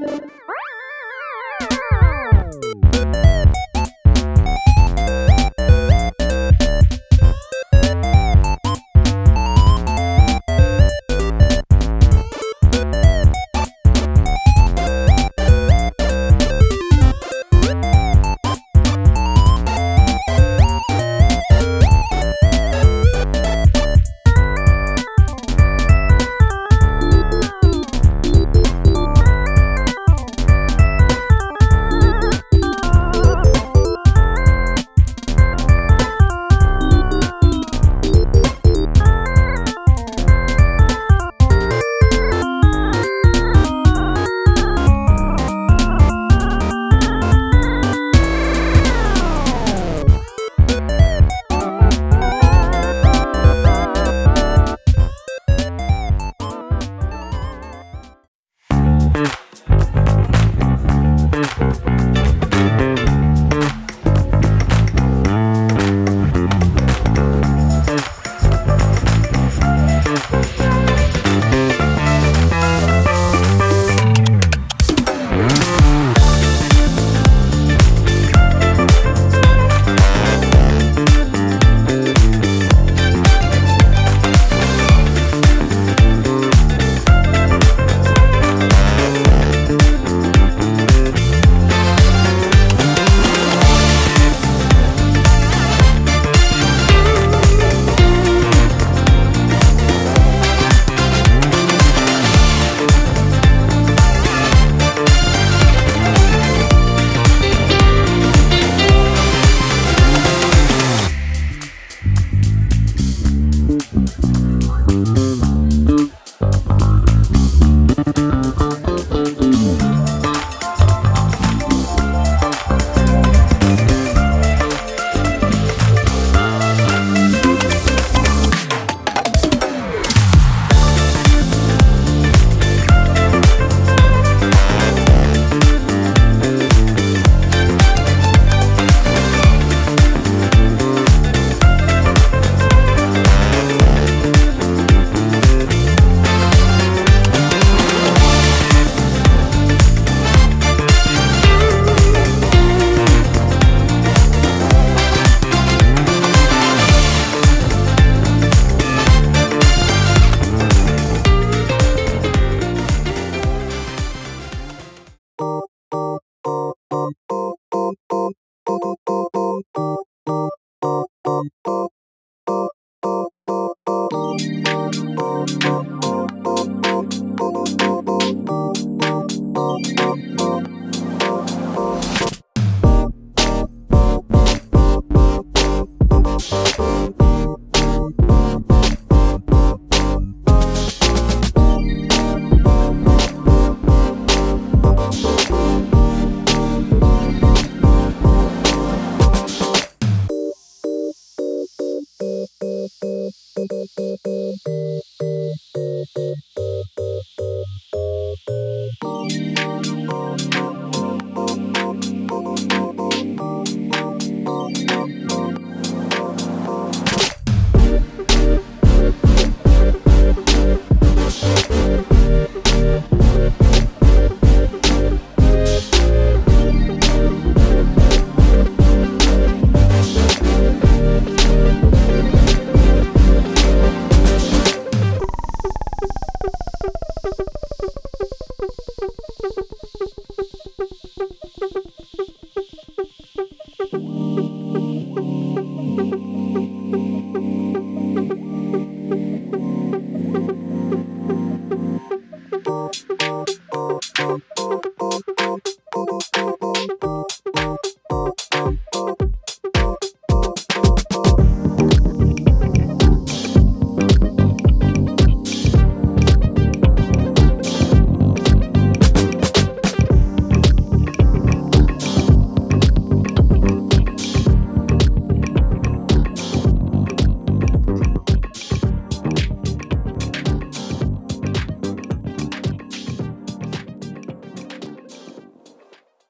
Música Oh, oh.